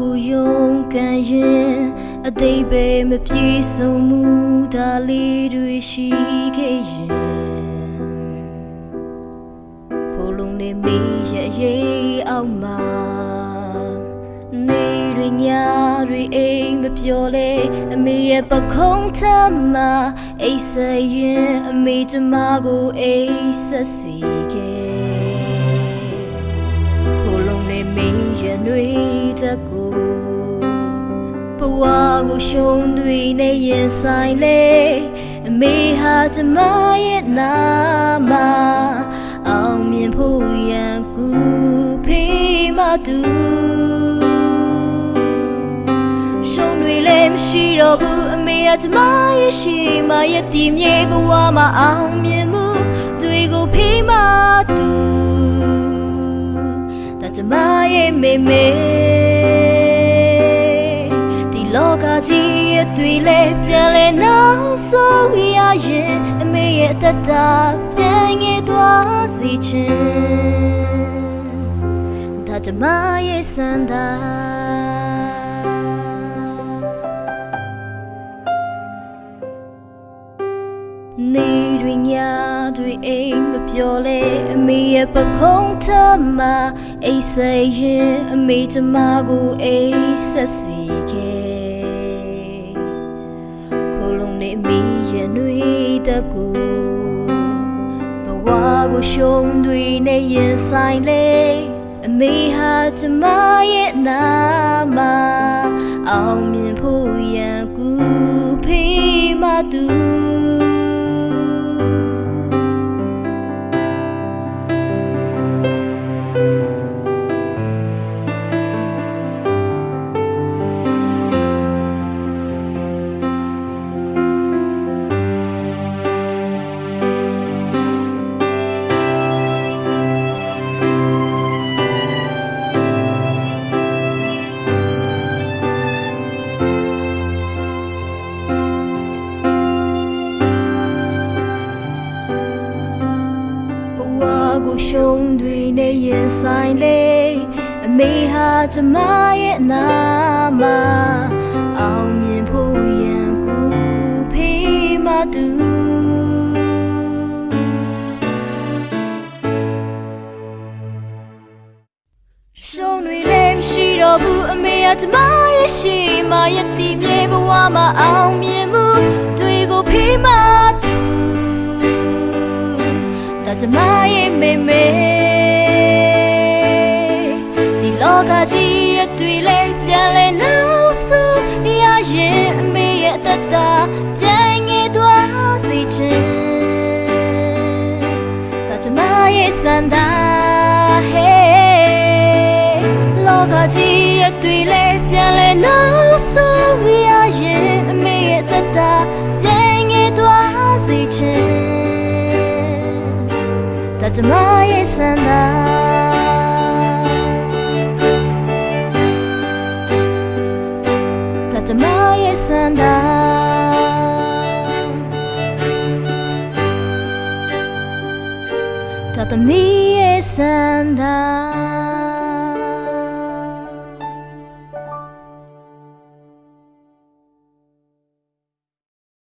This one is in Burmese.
ကိုယုံကန်ရင်အသေးပဲမပြေဆုံးမှုဒါလေးတွေရှိခဲ့ရင်ခိုးလုံးနေမီရဲ့ရေးအောင်မှာနေတွေညတွေအိမ်မပြောလဲအမေရဲ့ပခုံးထမ်းမှာအိတ်ဆက်ရင်အမေကျမကိုအိတ်ဆက်စီခဲ့ ခိုးလုံးနေမင်းရဲ့နှွေတကူဘဝကိုရှုံးတွေနဲ့ရင်ဆိုင်လေအမေဟာကျမရဲ့နာမအောင်မြင်ဖို့ရန်ကူဖေးမတူရှုံးတွေလည်းမရှိတော့ဘူးအမေကကျမရဲ့ရှိမှရဲ့တည်မြေဘဝမှာအောင်မြင်မှုတွေကိုဖေးမ မရဲ့မေမေဒီလောကကြီးရဲ့တွေလည်းပြန်လဲနောက်ဆုံးရရင်အမေရဲ့အသက်တာပြန်ငယ်သွားစေချင်ဒါကျမရဲ့စံသာ နေတွေညတွေအိမ်မပြောလဲအမေရဲ့ပခုံးထမအိတ်ဆက်ရင်အမေကျမကိုအိတ်ဆက်စီခဲ့ခိုးလုံးနေအမေရဲ့နှွေတကူဘဝကိုရှုံးတွေနဲ့ရင်ဆိုင်လေအမေဟာကျမရဲ့နာ ရှုံးတွေနဲ့ရင်ဆိုင်လေအမေဟာကျမရဲ့အနာမအောင်မြင်ဖို့ရန်ကူဖေးမတူရှုံးတွေလည်းမရှိတော့ဘူးအမေကကျမရဲ့ရှိမှရဲ့တည်မြေဘဝမှာအောင်မြင်မှုတွေကိုဖေးမ ကျမရဲ့မေမေဒီလောကကြီးရဲ့တွေ့လဲပြန်လဲနောက်ဆုံးရရင်အမေရဲ့အသက်တာပြန်ငယ်သွားစေချင်ဒါကျမရဲ့စံသာဟဲလောကကြီးရဲ့တွေ့လဲပြန်လဲနောက်ဆုံး ကျမရဲ့စံသာဒါကျမရဲ့စံသာဒါသမီးရဲ့စံသာ